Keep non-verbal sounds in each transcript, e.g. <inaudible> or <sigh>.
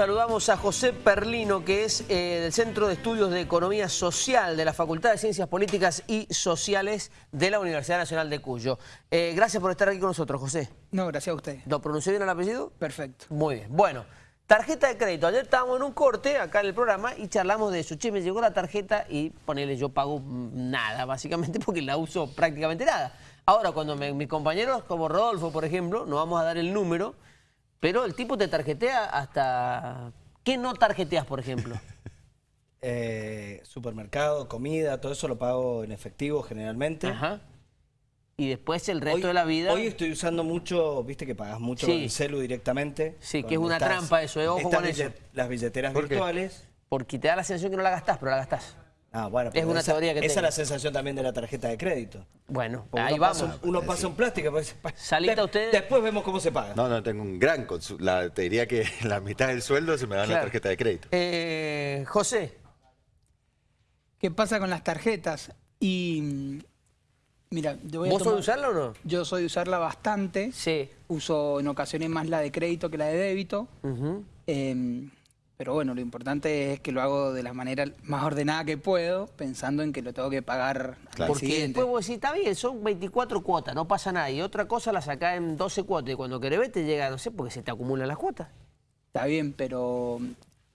Saludamos a José Perlino, que es eh, del Centro de Estudios de Economía Social de la Facultad de Ciencias Políticas y Sociales de la Universidad Nacional de Cuyo. Eh, gracias por estar aquí con nosotros, José. No, gracias a usted. ¿Lo pronuncié bien el apellido? Perfecto. Muy bien. Bueno, tarjeta de crédito. Ayer estábamos en un corte acá en el programa y charlamos de eso. Che, me llegó la tarjeta y ponele, yo pago nada, básicamente, <laughs> porque la uso prácticamente nada. Ahora, cuando mis compañeros, como Rodolfo, por ejemplo, nos vamos a dar el número pero el tipo te tarjetea hasta... ¿Qué no tarjeteas, por ejemplo? <laughs> Eh, supermercado, comida, todo eso lo pago en efectivo generalmente. Ajá. Y después el resto de la vida... Hoy estoy usando mucho, viste que pagas mucho con el celu directamente. Sí, que es una trampa eso, eh, ojo con eso. Las billeteras virtuales. Porque te da la sensación que no la gastás, pero la gastás. Ah, bueno, es una teoría que Esa es la sensación también de la tarjeta de crédito. Bueno, ahí vamos. uno pasa un plástico. Pues, Salita usted. Después vemos cómo se paga. No, no, tengo un gran la Te diría que <laughs> la mitad del sueldo se me da en la tarjeta de crédito. Eh, José. ¿Qué pasa con las tarjetas? Y Mira, yo voy ¿Vos sos de usarla o no? Yo soy de usarla bastante. Sí. Uso en ocasiones más la de crédito que la de débito. Pero bueno, lo importante es que lo hago de la manera más ordenada que puedo, pensando en que lo tengo que pagar claro. Porque después vos decís, está bien, son 24 cuotas, no pasa nada. Y otra cosa la sacás en 12 cuotas y cuando querés ver te llega, no sé, porque se te acumulan las cuotas. Está bien, pero...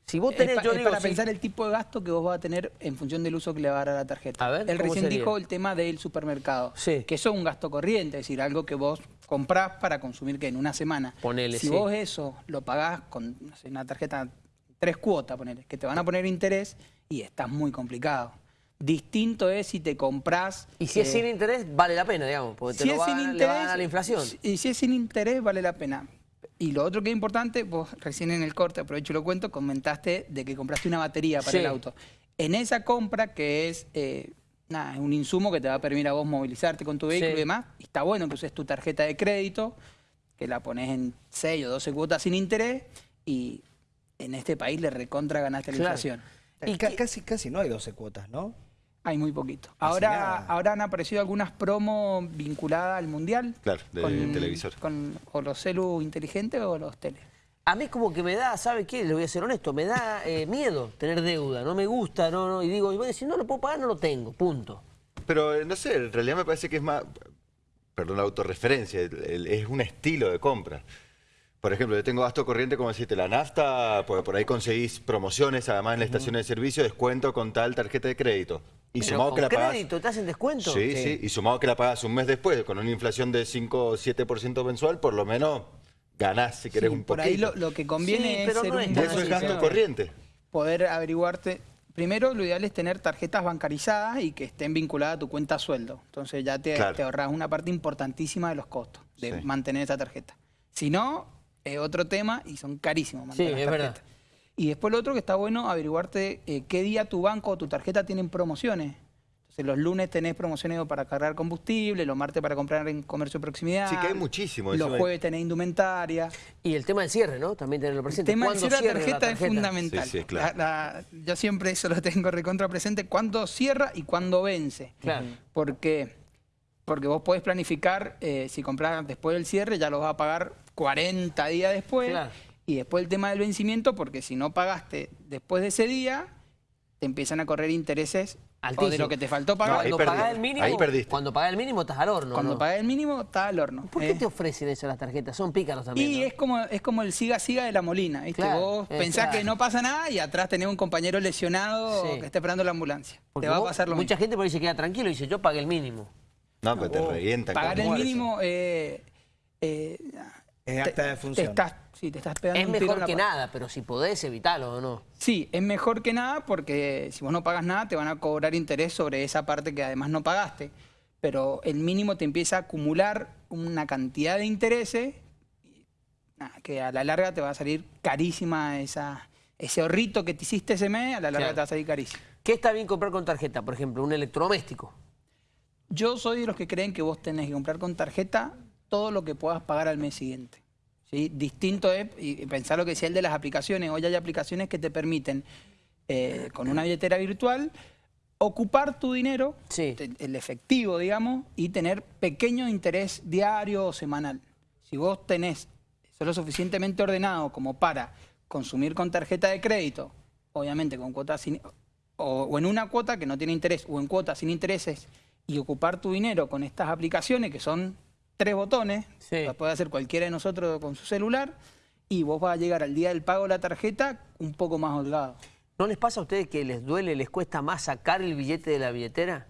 Si vos tenés, es, para pensar el tipo de gasto que vos vas a tener en función del uso que le va a dar a la tarjeta. A ver, Él recién dijo el tema del supermercado, sí. que eso es un gasto corriente, es decir, algo que vos comprás para consumir que en una semana. Ponele, si vos eso lo pagás con una tarjeta tres cuotas, poner, que te van a poner interés y estás muy complicado. Distinto es si te compras... Y si es sin interés, vale la pena, digamos, porque te lo va, le va a dar la inflación. Y si es sin interés, vale la pena. Y lo otro que es importante, vos recién en el corte, aprovecho y lo cuento, comentaste de que compraste una batería para el auto. En esa compra, que es eh, un insumo que te va a permitir a vos movilizarte con tu vehículo y demás, está bueno que uses tu tarjeta de crédito, que la pones en 6 o 12 cuotas sin interés, y en este país le recontra ganaste la inflación. Y casi, casi no hay 12 cuotas, ¿no? Hay muy poquito. Ahora, ahora han aparecido algunas promos vinculadas al Mundial. Claro, de con, televisor. Con, o los celu inteligentes o los tele. A mí como que me da, ¿sabe qué? Le voy a ser honesto, me da eh, miedo tener deuda, no me gusta, no, no, y digo, y voy a decir, no lo puedo pagar, no lo tengo, punto. Pero, eh, no sé, en realidad me parece que es más, perdón la autorreferencia, es un estilo de compra. Por ejemplo, yo tengo gasto corriente, como decirte, la nafta, pues por ahí conseguís promociones, además en la estación de servicio, descuento con tal tarjeta de crédito. Y sumado que la crédito te hacen descuento? Sí, sí, y sumado que la pagas un mes después, con una inflación de 5 o 7% mensual, por lo menos ganás si querés un poquito. por ahí lo, que conviene es ser un Eso es gasto corriente. Poder averiguarte... Primero, lo ideal es tener tarjetas bancarizadas y que estén vinculadas a tu cuenta sueldo. Entonces ya te, ahorras una parte importantísima de los costos de mantener esa tarjeta. Si no, es otro tema y son carísimos. Sí, es verdad. Y después lo otro que está bueno, averiguarte eh, qué día tu banco o tu tarjeta tienen promociones. Entonces los lunes tenés promociones para cargar combustible, los martes para comprar en comercio de proximidad. Sí, que hay muchísimo. Los jueves tenés indumentaria. Y el tema del cierre, ¿no? También tenerlo presente. El tema del cierre de la tarjeta, es fundamental. Sí, sí, claro. yo siempre eso lo tengo recontra presente. ¿Cuándo cierra y cuándo vence? Claro. Porque, porque vos podés planificar, eh, si compras después del cierre, ya lo vas a pagar 40 días después. Y después el tema del vencimiento, porque si no pagaste después de ese día, te empiezan a correr intereses o de lo que te faltó pagar. cuando pagás el mínimo, ahí perdiste. Cuando pagás el mínimo estás al horno. Cuando ¿no? pagás el mínimo estás al horno. ¿Por qué eh. te ofrecen eso las tarjetas? Son pícaros también. Y es como es como el siga-siga de la molina. ¿viste? Vos pensás que no pasa nada y atrás tenés un compañero lesionado que está esperando la ambulancia. te va a pasar lo Mucha gente por ahí se queda tranquilo y dice, yo pagué el mínimo. No, pero te revientan. Pagar el mínimo... Eh, eh, es acta de función. estás, sí, te estás pegando Es mejor que nada, pero si podés evitarlo o no. Sí, es mejor que nada porque si vos no pagas nada te van a cobrar interés sobre esa parte que además no pagaste. Pero el mínimo te empieza a acumular una cantidad de intereses que a la larga te va a salir carísima esa, ese ahorrito que te hiciste ese mes, a la larga te va a salir carísimo. ¿Qué está bien comprar con tarjeta? Por ejemplo, un electrodoméstico. Yo soy de los que creen que vos tenés que comprar con tarjeta todo lo que puedas pagar al mes siguiente. ¿Sí? Distinto es, y pensar lo que decía el de las aplicaciones, hoy hay aplicaciones que te permiten, eh, con una billetera virtual, ocupar tu dinero, el efectivo, digamos, y tener pequeño interés diario o semanal. Si vos tenés, sos lo suficientemente ordenado como para consumir con tarjeta de crédito, obviamente con cuotas sin, o, o en una cuota que no tiene interés, o en cuotas sin intereses, y ocupar tu dinero con estas aplicaciones que son tres botones, Sí. puede hacer cualquiera de nosotros con su celular, y vos vas a llegar al día del pago de la tarjeta un poco más holgado. ¿No les pasa a ustedes que les duele, les cuesta más sacar el billete de la billetera?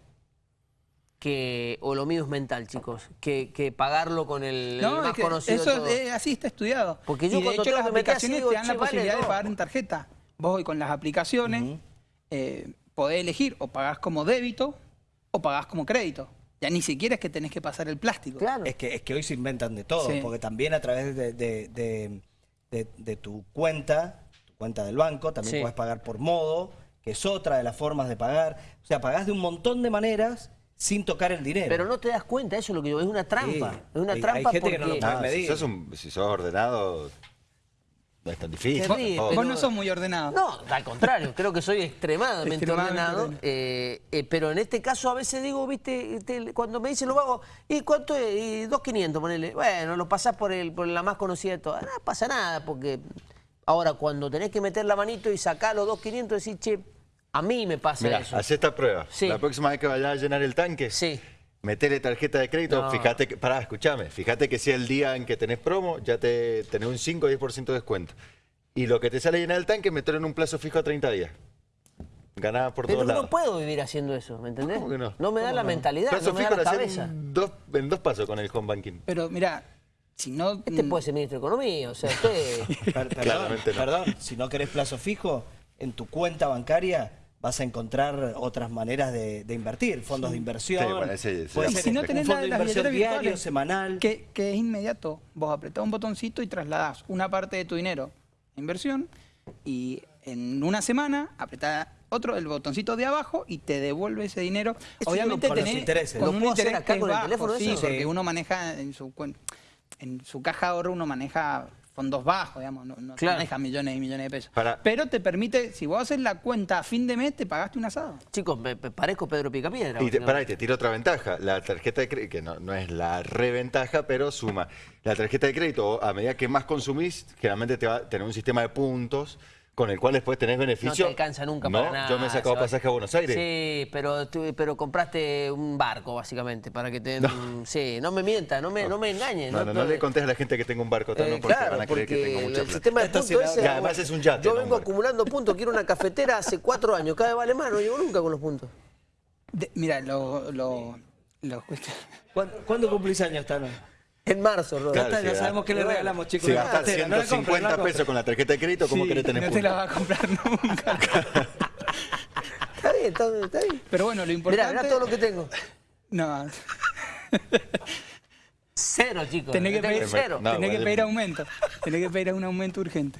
Que, o lo mío es mental, chicos, que, que pagarlo con el, el No, más es que conocido eso es- así está estudiado. Porque yo y de cuando hecho las aplicaciones digo, te dan la "Che, vale, posibilidad no". de pagar en tarjeta. Vos hoy con las aplicaciones eh, podés elegir o pagás como débito o pagás como crédito. Ya ni siquiera es que tenés que pasar el plástico. Claro. Es que, es que hoy se inventan de todo, Sí. porque también a través de, de- de- de- de tu cuenta, tu cuenta del banco, también Sí. puedes pagar por modo, que es otra de las formas de pagar. O sea, pagás de un montón de maneras sin tocar el dinero. Pero no te das cuenta, eso es lo que yo es una trampa. Sí. Es una Hay- hay trampa gente que no porque... lo. Ah, medir. si, sos un- si sos ordenado, es tan difícil. Pero- Vos no sos muy ordenado. No, al contrario, creo que soy extremadamente, <laughs> Extremadamente ordenado. ordenado. eh, eh, pero en este caso a veces digo, viste, te- cuando me dicen lo hago, ¿y cuánto es? Y 2.500, ponele. Bueno, lo pasás por, el, por la más conocida de todas. No pasa nada, porque ahora cuando tenés que meter la manito y sacar los 2.500, decís, che, a mí me pasa Mirá, eso. haz esta prueba. Sí. La próxima vez que vayas a llenar el tanque, Sí. Metele tarjeta de crédito, No. fíjate que, pará, escúchame, fíjate que si el día en que tenés promo, ya te tenés un 5 o 10% de descuento. Y lo que te sale llenar el tanque, metelo en un plazo fijo a 30 días. Ganás por Pero todos no lados. puedo vivir haciendo eso, ¿me entendés? ¿Cómo que no? me da la mentalidad, Plazo no me da la cabeza. en dos, en dos pasos con el home banking. Pero mira, si no... Este mm, puede ser ministro de Economía, o sea, usted... <laughs> Perdón, Claramente no. perdón, si no querés plazo fijo, en tu cuenta bancaria vas a encontrar otras maneras de, de invertir, fondos de inversión. Sí, bueno, ese- ese puede ser si no un tenés fondo la, de inversión diario, semanal. Que, que es inmediato. Vos apretás un botoncito y trasladás una parte de tu dinero a inversión y en una semana apretás otro, el botoncito de abajo y te devuelve ese dinero. Eso Obviamente con los tenés intereses. con ¿Lo un puedo hacer acá con el bajo, teléfono sí, eso? porque uno maneja en su en su caja de ahorro uno maneja fondos bajos, digamos, no, no Claro. maneja millones y millones de pesos. Para- Pero te permite, si vos haces la cuenta a fin de mes, te pagaste un asado. Chicos, me, me parezco Pedro Picapiedra. Y te, pará, y te tiro otra ventaja. La tarjeta de crédito, que no, no es la reventaja, pero suma. La tarjeta de crédito, a medida que más consumís, generalmente te va a tener un sistema de puntos con el cual después tenés No beneficio. te alcanza nunca No, para nada. Yo me he sacado Sebastián. pasaje a Buenos Aires. Sí, pero, tú- pero compraste un barco, básicamente, para que te... Sí, no me mienta, no me, no me engañes. No, no, no le contés a la gente que tengo un barco Eh, también porque claro, van a creer que porque tengo mucha el plata. sistema de puntos ese... Y además es un yate, Yo no vengo acumulando puntos, quiero una cafetera hace cuatro años, cada vez vale más, no llego nunca con los puntos. De- mira, lo, lo, lo- ¿Cuándo, cuándo cumplís años, Tano? En marzo, Rodo. Ya Claro, ya sabemos qué le regalamos, chicos. Si gastas cartera, no la compres, no la 150 compres. pesos con la tarjeta de crédito, ¿cómo Sí, querés tener no te la puntos? va a comprar <laughs> nunca. Está bien, está, está bien. Pero bueno, lo Mirá, importante... mirá todo lo que tengo. No, Cero, chicos. tenés que pedir, cero. No, tenés que vale. pedir aumento. Tenés que pedir un aumento urgente.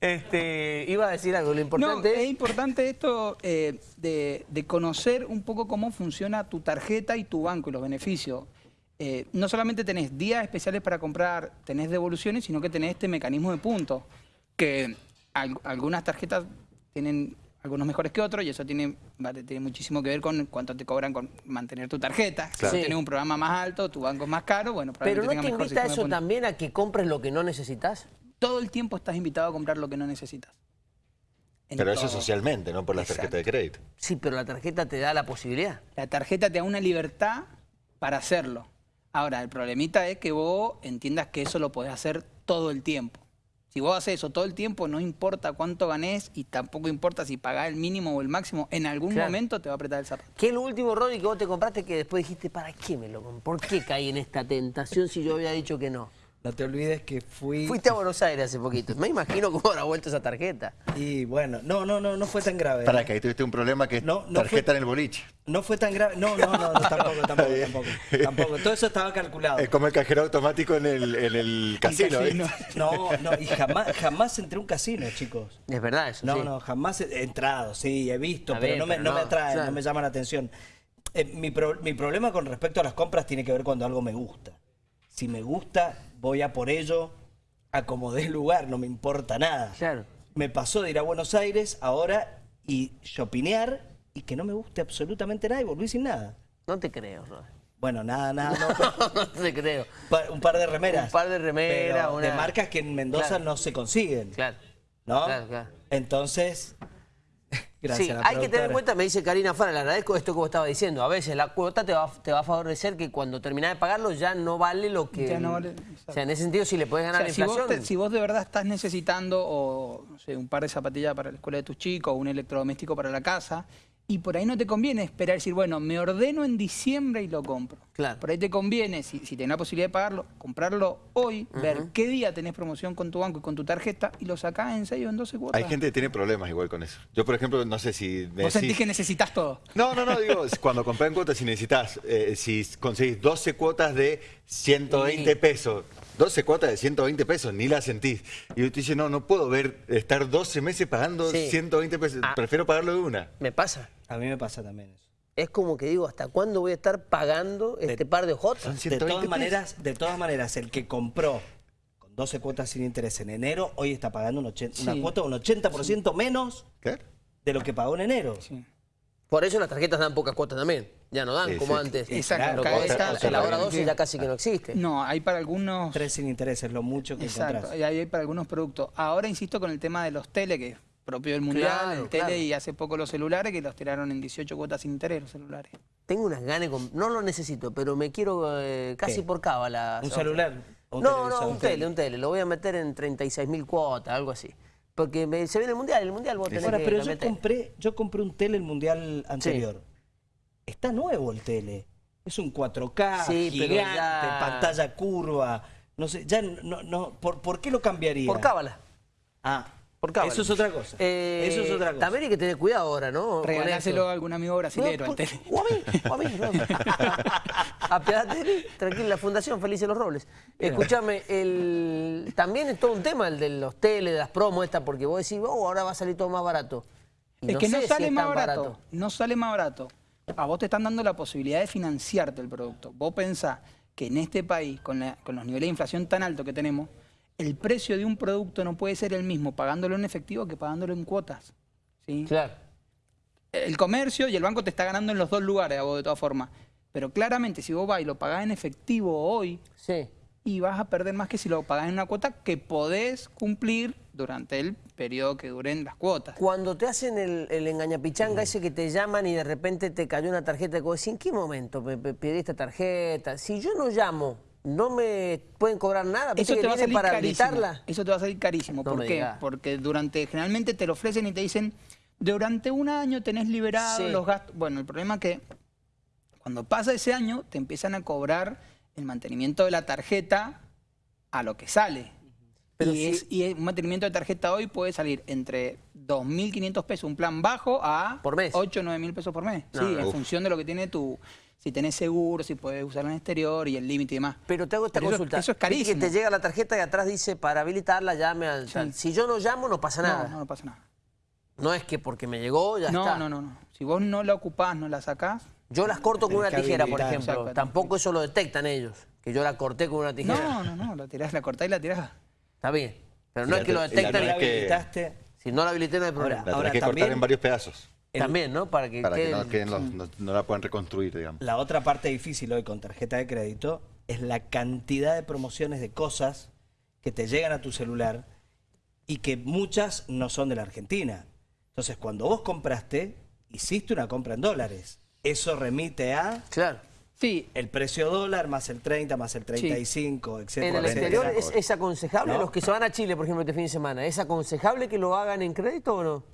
Este, iba a decir algo, lo No, importante es es... importante esto eh, de, de conocer un poco cómo funciona tu tarjeta y tu banco y los beneficios. Eh, no solamente tenés días especiales para comprar, tenés devoluciones, sino que tenés este mecanismo de puntos, que al- algunas tarjetas tienen algunos mejores que otros y eso tiene, vale, tiene muchísimo que ver con cuánto te cobran con mantener tu tarjeta. Si tú tienes un programa más alto, tu banco es más caro, bueno, Pero probablemente ¿no tenga te invita eso también a que compres lo que no necesitas? Todo el tiempo estás invitado a comprar lo que no necesitas. En Pero eso todo. socialmente, no por la Exacto. tarjeta de crédito. Sí, pero la tarjeta te da la posibilidad. La tarjeta te da una libertad para hacerlo. Ahora, el problemita es que vos entiendas que eso lo podés hacer todo el tiempo. Si vos haces eso todo el tiempo, no importa cuánto ganés y tampoco importa si pagás el mínimo o el máximo, en algún Claro. momento te va a apretar el zapato. ¿Qué es lo último, Rodri, que vos te compraste que después dijiste, ¿para qué me lo compré? ¿Por qué caí en esta tentación si yo había dicho que no? No te olvides que fui... Fuiste a Buenos Aires hace poquito. Me imagino cómo habrá vuelto esa tarjeta. Y bueno, no, no, no, no fue tan grave. Para ¿eh? que ahí tuviste un problema que es No, no tarjeta fue- en el boliche. No fue tan grave. No, no, no, no, <laughs> tampoco, tampoco, tampoco, tampoco. Todo eso estaba calculado. Es como el cajero automático en el, en el casino. casino. ¿viste? No, no, y jamás, jamás entré a un casino, chicos. Es verdad eso, No, sí. no, jamás he entrado, sí, he visto, pero bien, no me, pero no me no, atrae, claro. no me llama la atención. Eh, mi, pro- mi problema con respecto a las compras tiene que ver cuando algo me gusta. Si me gusta, voy a por ello, acomodé el lugar, no me importa nada. Claro. Me pasó de ir a Buenos Aires ahora y shopinear y que no me guste absolutamente nada y volví sin nada. No te creo, Rodri. Bueno, nada, nada, <laughs> no. no te creo. Pa- un par de remeras. Un par de remeras, pero De una- marcas que en Mendoza Claro. no se consiguen. Claro. ¿no? Claro, claro. Entonces, gracias sí, a la hay que tener en cuenta, me dice Karina Fara, le agradezco esto que vos estaba diciendo. A veces la cuota te va, te va a favorecer que cuando terminás de pagarlo ya no vale lo que... Ya no vale, o sea, en ese sentido, si le podés O ganar sea, la si, vos te- si vos de verdad estás necesitando o, no sé, un par de zapatillas para la escuela de tus chicos o un electrodoméstico para la casa, y por ahí no te conviene esperar y decir, bueno, me ordeno en diciembre y lo compro. Claro. Por ahí te conviene, si, si tenés la posibilidad de pagarlo, comprarlo hoy, ver qué día tenés promoción con tu banco y con tu tarjeta y lo sacás en 6 o en 12 cuotas. Hay gente que tiene problemas igual con eso. Yo, por ejemplo, no sé si me Vos sentís que necesitas todo. No, no, no, digo, cuando compré en cuotas, si necesitas, eh, si conseguís 12 cuotas de 120 pesos, 12 cuotas de 120 pesos, ni las sentís. Y yo te dice, no, no puedo ver, estar 12 meses pagando Sí. 120 pesos, Ah. prefiero pagarlo de una. Me pasa. A mí me pasa también eso. Es como que digo, ¿hasta cuándo voy a estar pagando este par de hojotas? Son De 120 todas pesos. maneras, de todas maneras, el que compró con 12 cuotas sin interés en enero, hoy está pagando un una Sí. cuota un 80% menos Claro. de lo que pagó en enero. Sí. Por eso las tarjetas dan pocas cuotas también. Ya no dan Sí, como sí. antes. Exacto, vos- esta- o sea, la hora cada- 12 ya casi que no existe. No, hay para algunos... Tres sin interés es lo mucho que Exacto, encontrás. hay para algunos productos. Ahora insisto con el tema de los tele, que es propio del mundial, Claro, el tele claro. y hace poco los celulares, que los tiraron en 18 cuotas sin interés los celulares. Tengo unas ganas, no lo necesito, pero me quiero eh, casi ¿Qué? por cábala. ¿Un celular? ¿O un no, no, un tele, un tele. Lo voy a meter en 36 mil cuotas, algo así. Porque me- se viene el mundial, el mundial vos tenés Ahora, que pero yo meter. compré, yo compré un tele el mundial anterior. Está nuevo el tele. Es un 4K, Sí, gigante, ya- pantalla curva. No sé, ya no, no, ¿por, por qué lo cambiaría? Por cábala. Ah, Por cábala. Eso es otra cosa. Eh, Eso es otra cosa. También hay que tener cuidado ahora, ¿no? Regaláselo a algún amigo brasilero No, al por- tele. O a mí, o a mí. no. <laughs> Apiadate de mí, tranquila, la Fundación Felices los Robles. Escúchame, el, también es todo un tema el de los tele, de las promos estas, porque vos decís, oh, ahora va a salir todo más barato. Y Es que no si sale más barato, No sale más barato. A vos te están dando la posibilidad de financiarte el producto. Vos pensás que en este país, con, la- con los niveles de inflación tan altos que tenemos, el precio de un producto no puede ser el mismo pagándolo en efectivo que pagándolo en cuotas. ¿sí? Claro. El comercio y el banco te está ganando en los dos lugares a vos de todas formas. Pero claramente si vos vas y lo pagás en efectivo hoy, Sí. y vas a perder más que si lo pagás en una cuota que podés cumplir durante el periodo que duren las cuotas. Cuando te hacen el, el engañapichanga ese que te llaman y de repente te cayó una tarjeta, vos decís, ¿en qué momento me, me pedí esta tarjeta? Si yo no llamo, ¿no me pueden cobrar nada? ¿Viste Eso te va a salir para carísimo. habilitarla? Eso te va a salir carísimo. No ¿Por qué? Porque durante, generalmente te lo ofrecen y te dicen, durante un año tenés liberado Sí. los gastos. Bueno, el problema es que cuando pasa ese año, te empiezan a cobrar el mantenimiento de la tarjeta a lo que sale. Pero y, si- es, y un mantenimiento de tarjeta hoy puede salir entre 2.500 pesos, un plan bajo, a Por mes. 8 o 9.000 pesos por mes. No, sí, no. en Uf. función de lo que tiene tu... Si tenés seguro, si puedes usarlo en exterior y el límite y demás. Pero te hago esta Pero consulta. eso es carísimo. Que te llega la tarjeta y atrás dice, para habilitarla llame al... Si yo no llamo, no pasa nada. No, no, no pasa nada. No es que porque me llegó, ya no, está. no, no, no. Si vos no la ocupás, no la sacás. Yo las corto con una tijera, por ejemplo. Exacto. Tampoco eso lo detectan ellos, que yo la corté con una tijera. No, no, no. La tirás, la cortás y la tirás. Está bien. Pero no es que lo te- y la detectan. No la habilitaste. Si no la habilité, no hay problema. Ahora, La tenés que también- cortar en varios pedazos el- También, ¿no? Para que para que no, queden los- no, no la puedan reconstruir, digamos. La otra parte difícil hoy con tarjeta de crédito es la cantidad de promociones de cosas que te llegan a tu celular y que muchas no son de la Argentina. Entonces, cuando vos compraste, hiciste una compra en dólares. Eso remite a Claro. Sí, el precio dólar más el 30, más el 35, etcétera. En el exterior etcétera. es, aconsejable, ¿No? los que se van a Chile, por ejemplo, este fin de semana, ¿es aconsejable que lo hagan en crédito o no?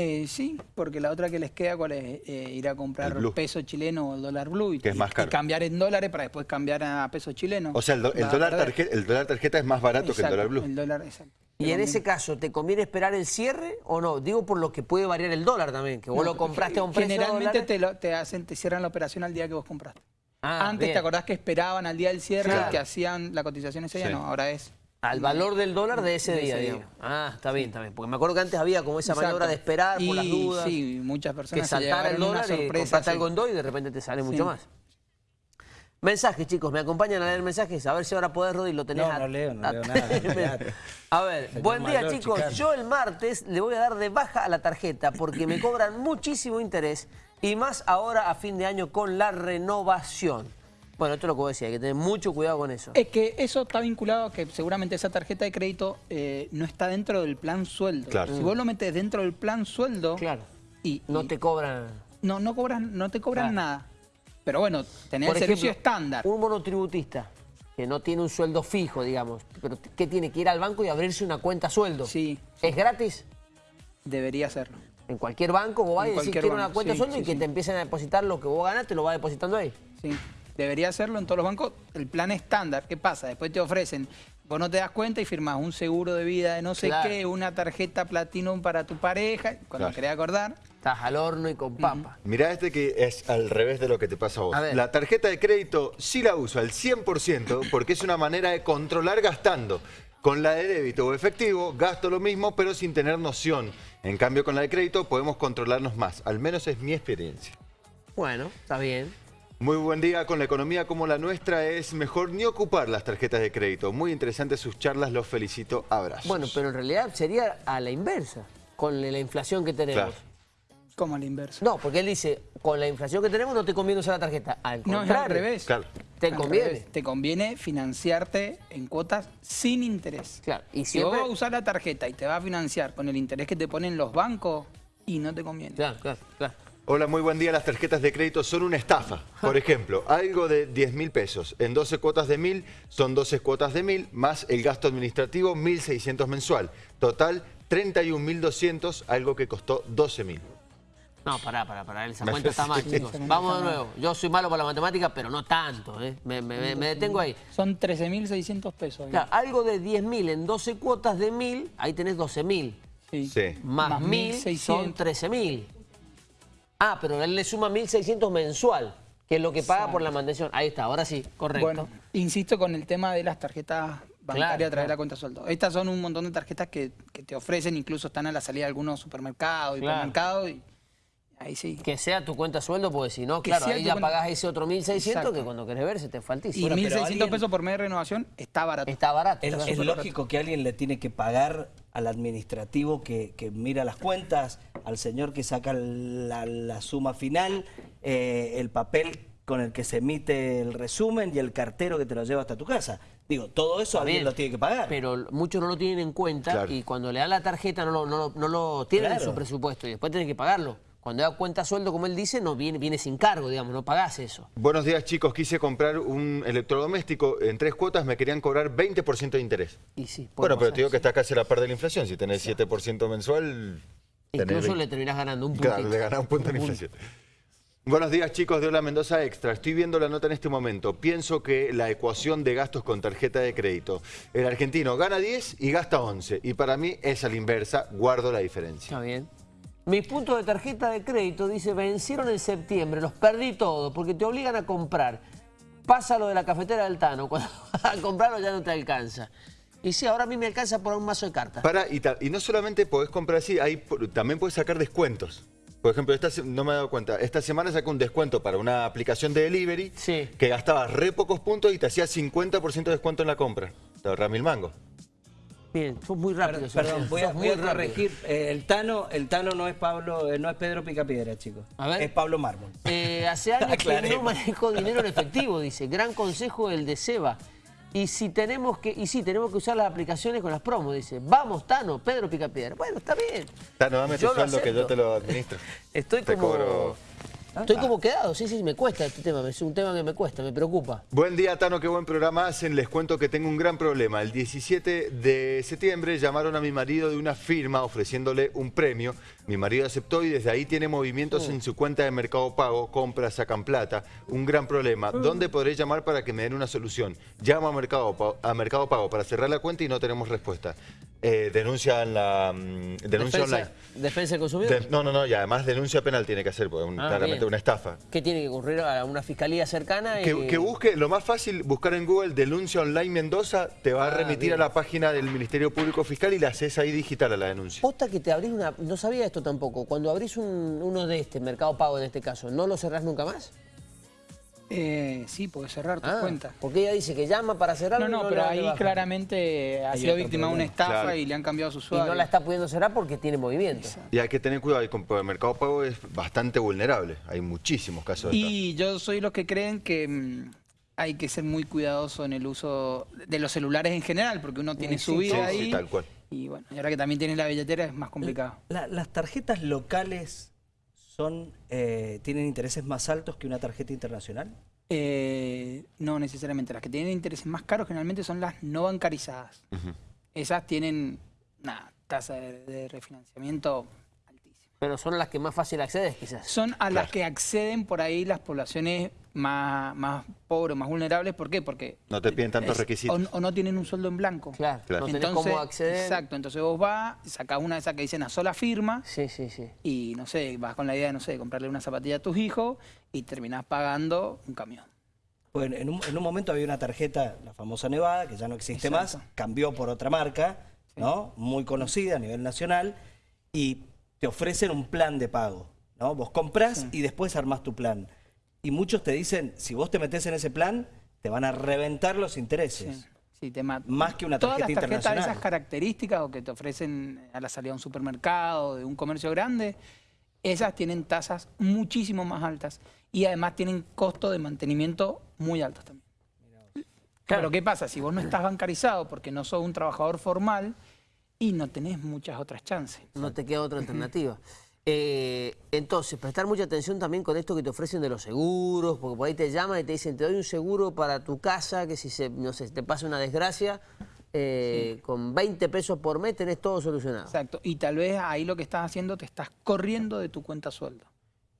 Eh, sí, porque la otra que les queda, ¿cuál es? Eh, ir a comprar El peso chileno o el dólar blue. Y, Que es más y caro. cambiar en dólares para después cambiar a peso chileno. O sea, el, do- dólar tarjeta, el dólar tarjeta es más barato que el dólar blue. El dólar, exacto. Y en ese caso, ¿te conviene esperar el cierre o no? Digo por lo que puede variar el dólar también, que vos No, lo compraste a un precio de Generalmente te, lo- te hacen, te cierran la operación al día que vos compraste. Ah, Antes bien. te acordás que esperaban al día del cierre Claro. que hacían la cotización ese día, Sí. no, ahora es. Al valor del dólar de ese De día, ese día. Ah, está bien, está bien. Porque me acuerdo que antes había como esa maniobra Exacto. de esperar por las Y dudas. Sí, muchas que personas se saltara el dólar y sorpresa. compraste sí. algo en y de repente te sale mucho más. Mensajes, chicos, me acompañan a leer mensajes, a ver si ahora podés, Rodi, lo tenés No, a- no leo, no a- leo <laughs> nada. A ver, buen día, chicos. chicano. Yo el martes le voy a dar de baja a la tarjeta porque me cobran muchísimo interés y más ahora a fin de año con la renovación. Bueno, esto es lo que vos decías, hay que tener mucho cuidado con eso. Es que eso está vinculado a que seguramente esa tarjeta de crédito eh, no está dentro del plan sueldo. Claro. Si vos lo metes dentro del plan sueldo... Claro. Y, No y- te cobran... no, no, cobran, no te cobran Claro. nada. Pero bueno, tenés Por el servicio ejemplo, estándar. Un monotributista que no tiene un sueldo fijo, digamos, pero que tiene que ir al banco y abrirse una cuenta sueldo. Sí. ¿Es gratis? Debería hacerlo. En cualquier banco vos vas y decís quiero una cuenta sí, sueldo y sí, que sí. te empiecen a depositar lo que vos ganas, te lo va depositando ahí. Sí, debería hacerlo en todos los bancos. El plan estándar, ¿qué pasa? Después te ofrecen, vos no te das cuenta y firmás un seguro de vida de no sé Claro. qué, una tarjeta Platinum para tu pareja, cuando Claro. querés acordar. Estás al horno y con papa. Mirá este que es al revés de lo que te pasa a vos. A ver. La tarjeta de crédito sí la uso al 100% porque es una manera de controlar gastando. Con la de débito o efectivo gasto lo mismo pero sin tener noción. En cambio con la de crédito podemos controlarnos más. Al menos es mi experiencia. Bueno, está bien. Muy buen día. Con la economía como la nuestra es mejor ni ocupar las tarjetas de crédito. Muy interesantes sus charlas. Los felicito. Abrazos. Bueno, pero en realidad sería a la inversa, con la inflación que tenemos. Claro. Como al inverso. No, porque él dice, con la inflación que tenemos no te conviene usar la tarjeta. Al No, contrario. es al revés. Claro. Te Al conviene. revés. Te conviene financiarte en cuotas sin interés. Claro, y Si vos vas a usar la tarjeta y te vas a financiar con el interés que te ponen los bancos, y no te conviene. Claro, claro, claro. Hola, muy buen día. Las tarjetas de crédito son una estafa. <laughs> Por ejemplo, algo de 10 mil pesos. En 12 cuotas de mil son 12 cuotas de mil más el gasto administrativo 1.600 mensual. Total 31.200, algo que costó 12 mil. No, pará, pará, pará. Esa <laughs> cuenta está mal, chicos. Vamos de nuevo. Yo soy malo para la matemática, pero no tanto, ¿eh? Me, me- me- me detengo ahí. Son 13.600 pesos. ahí. Claro, algo de 10.000 en 12 cuotas de 1.000, ahí tenés 12.000. Sí. Sí. Más, Más 1.000 son 1.600. 13.000. Ah, pero él le suma 1.600 mensual, que es lo que paga por la mantención. Ahí está, ahora sí, correcto. Bueno, insisto con el tema de las tarjetas bancarias Claro, a través de la cuenta sueldo. Estas son un montón de tarjetas que, que te ofrecen, incluso están a la salida de algunos supermercados, Claro. hipermercados, y ahí sí. Que sea tu cuenta sueldo, porque si no, Que claro, ahí ya cuenta- pagás ese otro 1.600 Exacto. que cuando querés ver se te Y faltísimo. Bueno, pero 1.600 alguien- pesos por mes de renovación está barato. Está barato. Es, está es lógico que alguien le tiene que pagar al administrativo que, que mira las cuentas, al señor que saca la, la suma final, eh, el papel con el que se emite el resumen y el cartero que te lo lleva hasta tu casa. Digo, todo eso alguien bien, lo tiene que pagar. Pero muchos no lo tienen en cuenta Claro. y cuando le dan la tarjeta no lo, no lo, no lo tienen en su presupuesto y después tienen que pagarlo. Cuando da cuenta sueldo, como él dice, no viene, viene sin cargo, digamos, no pagás eso. Buenos días, chicos. Quise comprar un electrodoméstico. En tres cuotas me querían cobrar 20% de interés. Y sí, Bueno, pero te digo que está casi a la par de la inflación. Si tenés 7% mensual... tenés Incluso 20. le terminás ganando un puntito. Claro, le ganás un punto en inflación. Buenos días chicos de Hola Mendoza Extra. Estoy viendo la nota en este momento. Pienso que la ecuación de gastos con tarjeta de crédito. El argentino gana 10 y gasta 11. Y para mí es a la inversa. Guardo la diferencia. Está bien. Mis puntos de tarjeta de crédito, dice, vencieron en septiembre, los perdí todos porque te obligan a comprar. Pasa lo de la cafetera del Tano, cuando vas <laughs> a comprarlo ya no te alcanza. Y sí, ahora a mí me alcanza por un mazo de cartas. Para, y, no solamente podés comprar así, hay, también podés sacar descuentos. Por ejemplo, esta, no me he dado cuenta, esta semana saqué un descuento para una aplicación de delivery Sí. que gastabas re pocos puntos y te hacía 50% de descuento en la compra. Te ahorras mil mangos. Bien, sos muy rápido. Perdón, voy a, voy a corregir. Eh, el Tano, el Tano no es Pablo, eh, no es Pedro Picapiedra, chicos. A ver. Es Pablo Mármol. Eh, hace años <laughs> que no manejo dinero en efectivo, dice. Gran consejo el de Seba. Y si tenemos que, y sí, tenemos que usar las aplicaciones con las promos, dice. Vamos, Tano, Pedro Picapiedra. Bueno, está bien. Tano, dame tu Yo sueldo que yo te lo administro. Estoy Te como. cobro. Estoy como quedado, sí, sí, me cuesta este tema, es un tema que me cuesta, me preocupa. Buen día, Tano, qué buen programa hacen. Les cuento que tengo un gran problema. El 17 de septiembre llamaron a mi marido de una firma ofreciéndole un premio. Mi marido aceptó y desde ahí tiene movimientos en su cuenta de Mercado Pago, compras, sacan plata. Un gran problema. ¿Dónde podré llamar para que me den una solución? Llamo a Mercado, a Mercado Pago para cerrar la cuenta y no tenemos respuesta. Eh, denuncia en la mm, denuncia defensa, online. defensa del consumidor. De- no, no, no, y además denuncia penal tiene que hacer, un- Ah, claramente bien. una estafa. ¿Qué tiene que ocurrir a una fiscalía cercana? y- Que, que busque, lo más fácil, buscar en Google denuncia online Mendoza, te va a Ah, remitir bien. a la página del Ministerio Público Fiscal y la haces ahí digital a la denuncia. Posta que te abrís una... No sabía esto tampoco. Cuando abrís un- uno de este, Mercado Pago en este caso, ¿no lo cerrás nunca más? Eh, sí, puedes cerrar tus Ah, cuentas. Porque ella dice que llama para cerrarlo No, y no, pero ahí claramente ha sido víctima de una estafa Claro. y le han cambiado su Y usuario. no la está pudiendo cerrar porque tiene movimiento. Y hay que tener cuidado, y el Mercado Pago es bastante vulnerable. Hay muchísimos casos de estafa. Y yo soy los que creen que mm, hay que ser muy cuidadoso en el uso de los celulares en general, porque uno tiene su vida sí, ahí. tal cual. Y bueno, y ahora que también tienes la billetera es más complicado. La- las tarjetas locales son, eh, tienen intereses más altos que una tarjeta internacional. Eh, no necesariamente. Las que tienen intereses más caros generalmente son las no bancarizadas. Esas tienen una tasa de, de refinanciamiento. Pero son las que más fácil accedes, quizás. Son a las que acceden por ahí las poblaciones más, más pobres, más vulnerables. ¿Por qué? Porque No te piden tantos es- requisitos. O, o no tienen un sueldo en blanco. Claro, Claro. no tenés cómo acceder. Exacto, entonces vos vas, sacás una de esas que dicen a sola firma Sí, sí, sí. y no sé, vas con la idea de, no sé, comprarle una zapatilla a tus hijos y terminás pagando un camión. Pues en un, en un momento había una tarjeta, la famosa Nevada, que ya no existe Exacto. más, cambió por otra marca, ¿no? Muy conocida a nivel nacional, y te ofrecen un plan de pago, ¿no? Vos compras y después armás tu plan. Y muchos te dicen, si vos te metés en ese plan, te van a reventar los intereses. Sí, sí, te mata. Más que una Todas tarjeta las tarjetas de esas características o que te ofrecen a la salida de un supermercado, de un comercio grande, esas tienen tasas muchísimo más altas y además tienen costo de mantenimiento muy altos también. Pero ¿qué pasa? Si vos no estás bancarizado porque no sos un trabajador formal y no tenés muchas otras chances. No te queda otra alternativa. <laughs> Eh, entonces, prestar mucha atención también con esto que te ofrecen de los seguros, porque por ahí te llaman y te dicen, te doy un seguro para tu casa, que si se, no sé, te pasa una desgracia, eh, con 20 pesos por mes tenés todo solucionado. Exacto. Y tal vez ahí lo que estás haciendo, te estás corriendo de tu cuenta sueldo.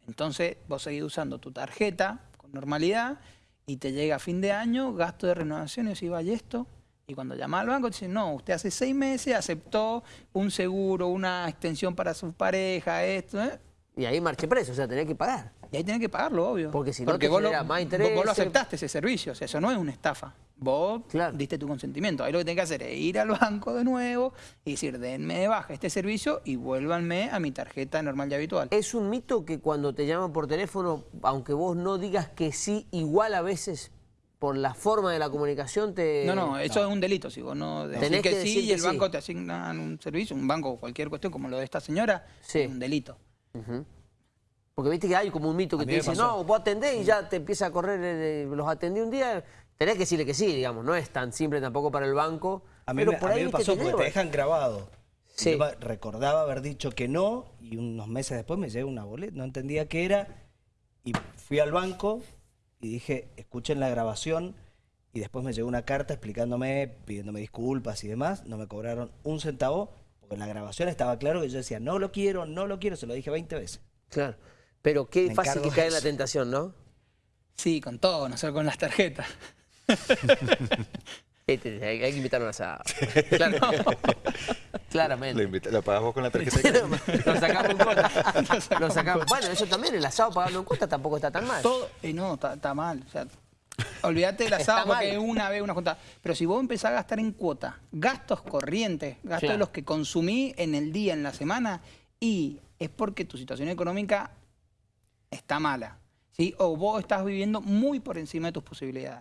Entonces vos seguís usando tu tarjeta con normalidad y te llega a fin de año, gasto de renovación y decís, vaya esto. Y cuando llamas al banco, te dicen, no, usted hace seis meses aceptó un seguro, una extensión para su pareja, esto, ¿eh? Y ahí marche preso, o sea, tenés que pagar. Y ahí tenés que pagarlo, obvio. Porque si no te vos, lo, más vos- intereses. vos lo aceptaste ese servicio, o sea, eso no es una estafa. Vos Claro. diste tu consentimiento. Ahí lo que tenés que hacer es ir al banco de nuevo y decir, denme de baja este servicio y vuélvanme a mi tarjeta normal y habitual. Es un mito que cuando te llaman por teléfono, aunque vos no digas que sí, igual a veces por la forma de la comunicación te... No, no, eso es un delito. Si vos no decís Tenés que, que sí y el banco sí. te asignan un servicio, un banco o cualquier cuestión como lo de esta señora, Sí. es un delito. Porque viste que hay como un mito que te dice, pasó. no, vos atendés y ya te empieza a correr, los atendí un día, tenés que decirle que sí, digamos, no es tan simple tampoco para el banco. A mí, pero me, por a ahí mí me pasó porque te dejan grabado. Sí. Yo recordaba haber dicho que no y unos meses después me llegó una boleta, no entendía qué era y fui al banco y dije, escuchen la grabación y después me llegó una carta explicándome, pidiéndome disculpas y demás, no me cobraron un centavo porque en la grabación estaba claro que yo decía, no lo quiero, no lo quiero, se lo dije 20 veces. Claro, pero qué Me fácil que cae en la tentación, ¿no? Sí, con todo, no solo con las tarjetas. <laughs> Este, hay, hay que invitar a un asado. Claro. <laughs> Claramente. lo pagás vos con la tarjeta de crédito. <laughs> Lo sacamos en cuota. <laughs> Lo sacamos. Bueno, eso también, el asado pagarlo en cuota tampoco está tan mal. Todo, y no, está, está mal. O sea, olvídate del <laughs> Está asado porque mal. es una vez una junta. Pero si vos empezás a gastar en cuota, gastos corrientes, gastos Claro. de los que consumí en el día, en la semana, y es porque tu situación económica está mala. ¿sí? O vos estás viviendo muy por encima de tus posibilidades.